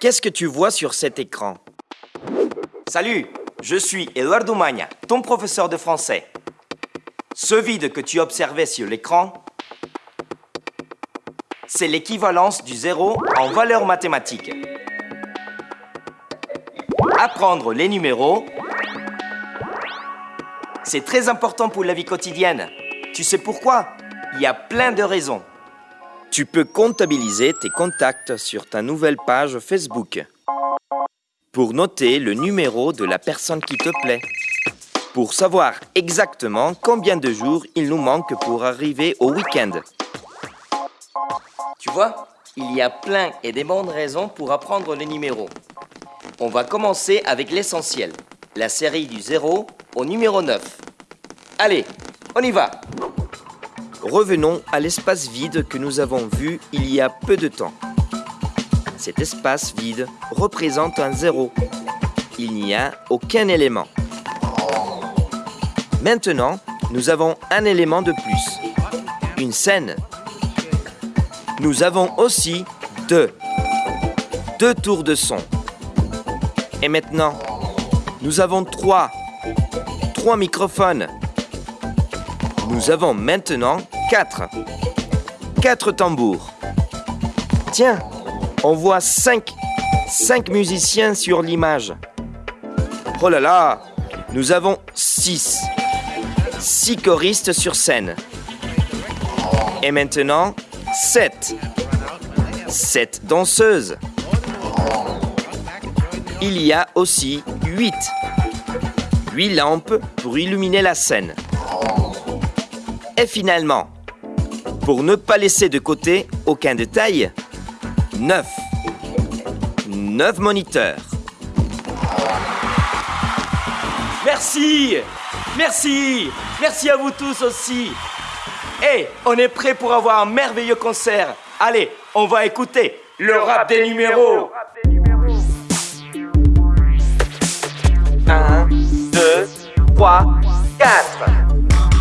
Qu'est-ce que tu vois sur cet écran? Salut, je suis Eduardo Magna, ton professeur de français. Ce vide que tu observais sur l'écran, c'est l'équivalence du zéro en valeur mathématique. Apprendre les numéros, c'est très important pour la vie quotidienne. Tu sais pourquoi? Il y a plein de raisons. Tu peux comptabiliser tes contacts sur ta nouvelle page Facebook pour noter le numéro de la personne qui te plaît, pour savoir exactement combien de jours il nous manque pour arriver au week-end. Tu vois, il y a plein et des bonnes raisons pour apprendre les numéros. On va commencer avec l'essentiel, la série du 0 au numéro 9. Allez, on y va Revenons à l'espace vide que nous avons vu il y a peu de temps. Cet espace vide représente un zéro. Il n'y a aucun élément. Maintenant, nous avons un élément de plus. Une scène. Nous avons aussi deux. Deux tours de son. Et maintenant, nous avons trois. Trois microphones. Nous avons maintenant quatre. Quatre tambours. Tiens, on voit cinq, cinq musiciens sur l'image. Oh là là, nous avons six. Six choristes sur scène. Et maintenant, sept. Sept danseuses. Il y a aussi huit. Huit lampes pour illuminer la scène. Et finalement, pour ne pas laisser de côté aucun détail, 9. 9 moniteurs. Merci Merci Merci à vous tous aussi Et on est prêt pour avoir un merveilleux concert. Allez, on va écouter le rap des numéros 1, 2, 3, 4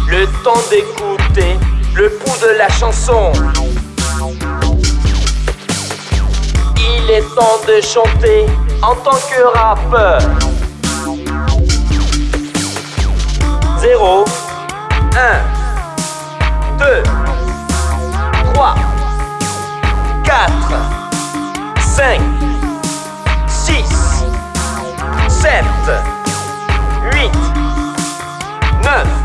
le temps d'écouter le pouls de la chanson. Il est temps de chanter en tant que rappeur. 0, 1, 2, 3, 4, 5, 6, 7, 8, 9,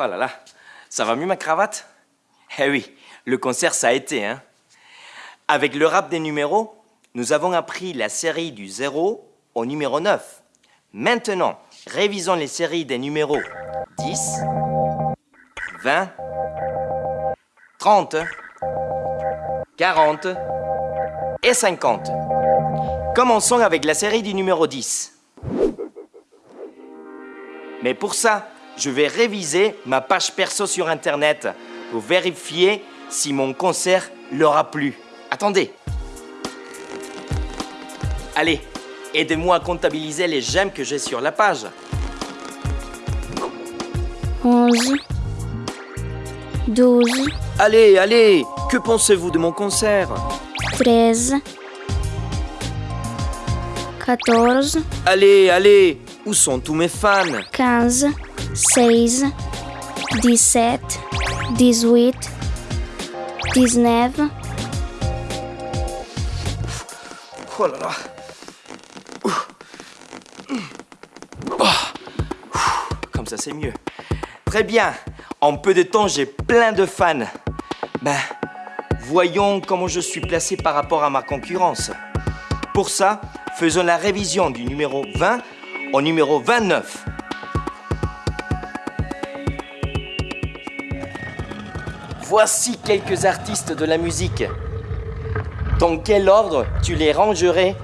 Oh là là, ça va mieux ma cravate? Eh oui, le concert ça a été, hein Avec le rap des numéros, nous avons appris la série du 0 au numéro 9. Maintenant, révisons les séries des numéros 10, 20, 30, 40 et 50. Commençons avec la série du numéro 10. Mais pour ça, je vais réviser ma page perso sur Internet pour vérifier si mon concert leur a plu. Attendez. Allez, aidez-moi à comptabiliser les j'aime que j'ai sur la page. 11, 12, Allez, allez, que pensez-vous de mon concert? 13, 14, Allez, allez, où sont tous mes fans 15, 16, 17, 18, 19, Oh là là. Oh. Comme ça, c'est mieux. Très bien. En peu de temps, j'ai plein de fans. Ben, voyons comment je suis placé par rapport à ma concurrence. Pour ça, faisons la révision du numéro 20 au numéro 29. Voici quelques artistes de la musique. Dans quel ordre tu les rangerais?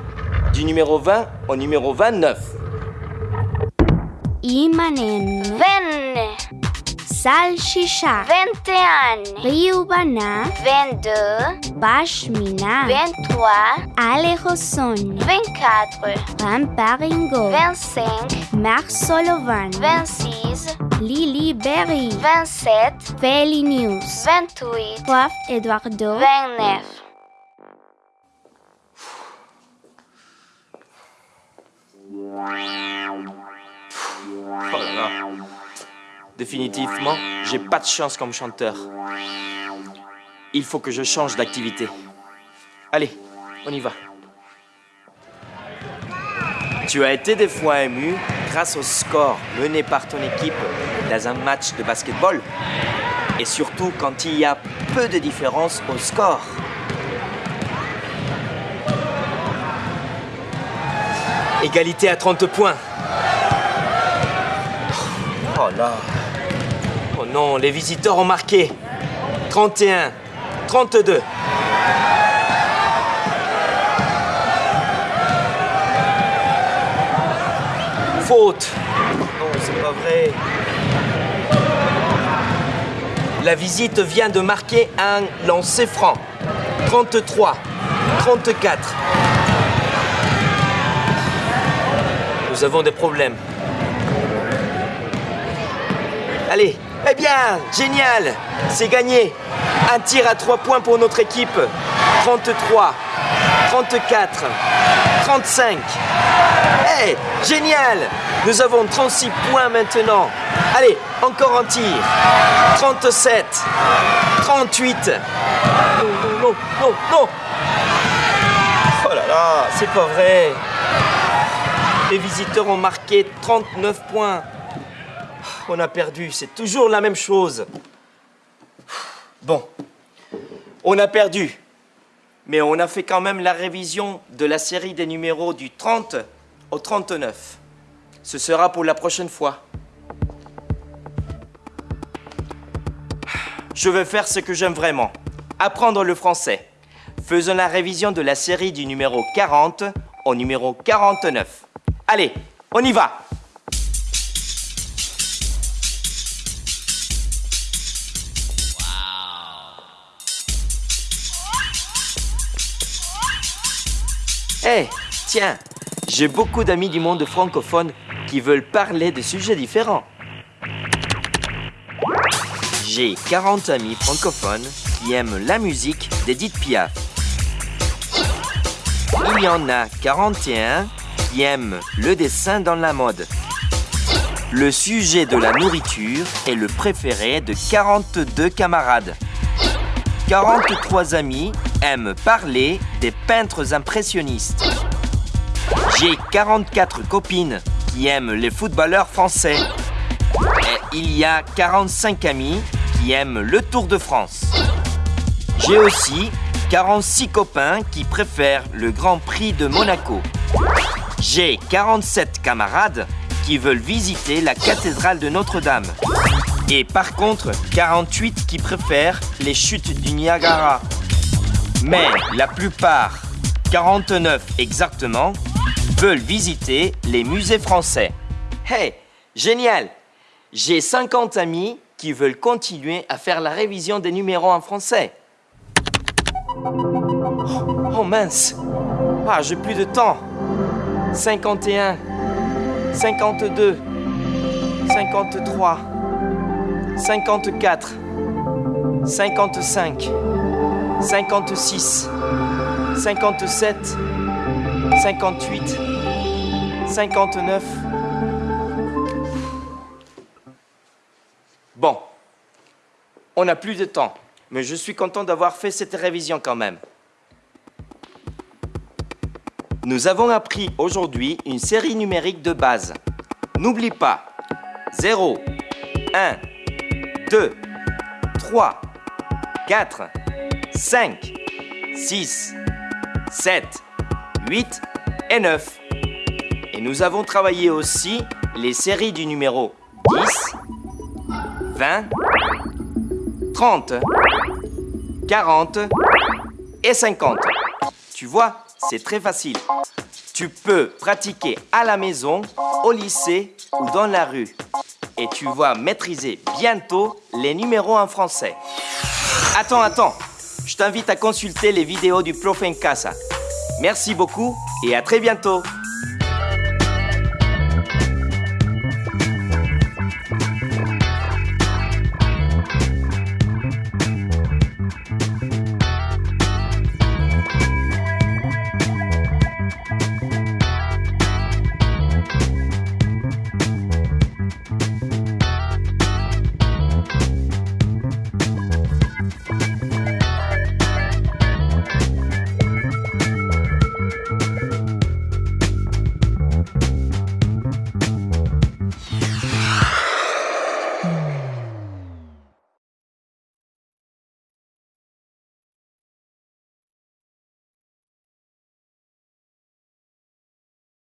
Du numéro 20 au numéro 29 Imanen, Salchicha, 21, Ryubana, 22, Bashmina, 23, Alejoson, 24, Ramparingo, 25, Mark Solovan, 26, Louise, Lily Berry, 27, Felinius, 28, Prof Eduardo, 29. Définitivement, j'ai pas de chance comme chanteur. Il faut que je change d'activité. Allez, on y va. Tu as été des fois ému grâce au score mené par ton équipe dans un match de basketball et surtout quand il y a peu de différence au score. Égalité à 30 points. Oh là. Non, les visiteurs ont marqué. 31, 32. Faute. Non, c'est pas vrai. La visite vient de marquer un lancer franc. 33, 34. Nous avons des problèmes. Allez, eh bien, génial, c'est gagné. Un tir à trois points pour notre équipe. 33, 34, 35. Eh, génial, nous avons 36 points maintenant. Allez, encore un tir. 37, 38. Non, non, non, non, non. Oh là là, c'est pas vrai. Les visiteurs ont marqué 39 points. On a perdu, c'est toujours la même chose. Bon, on a perdu. Mais on a fait quand même la révision de la série des numéros du 30 au 39. Ce sera pour la prochaine fois. Je vais faire ce que j'aime vraiment. Apprendre le français. Faisons la révision de la série du numéro 40 au numéro 49. Allez, on y va Eh, tiens, j'ai beaucoup d'amis du monde francophone qui veulent parler de sujets différents. J'ai 40 amis francophones qui aiment la musique d'Edith Piaf. Il y en a 41 qui aiment le dessin dans la mode. Le sujet de la nourriture est le préféré de 42 camarades. 43 amis aiment parler des peintres impressionnistes. J'ai 44 copines qui aiment les footballeurs français. Et il y a 45 amis qui aiment le Tour de France. J'ai aussi 46 copains qui préfèrent le Grand Prix de Monaco. J'ai 47 camarades qui veulent visiter la cathédrale de Notre-Dame. Et par contre, 48 qui préfèrent les chutes du Niagara. Mais la plupart, 49 exactement, veulent visiter les musées français. Hey, génial J'ai 50 amis qui veulent continuer à faire la révision des numéros en français. Oh, oh mince Ah, j'ai plus de temps 51, 52, 53, 54, 55, 56, 57, 58, 59. Bon, on n'a plus de temps, mais je suis content d'avoir fait cette révision quand même. Nous avons appris aujourd'hui une série numérique de base. N'oublie pas 0, 1, 2, 3, 4, 5, 6, 7, 8 et 9. Et nous avons travaillé aussi les séries du numéro 10, 20, 30, 40 et 50. Tu vois, c'est très facile. Tu peux pratiquer à la maison, au lycée ou dans la rue. Et tu vas maîtriser bientôt les numéros en français. Attends, attends. Je t'invite à consulter les vidéos du Prof en Casa. Merci beaucoup et à très bientôt.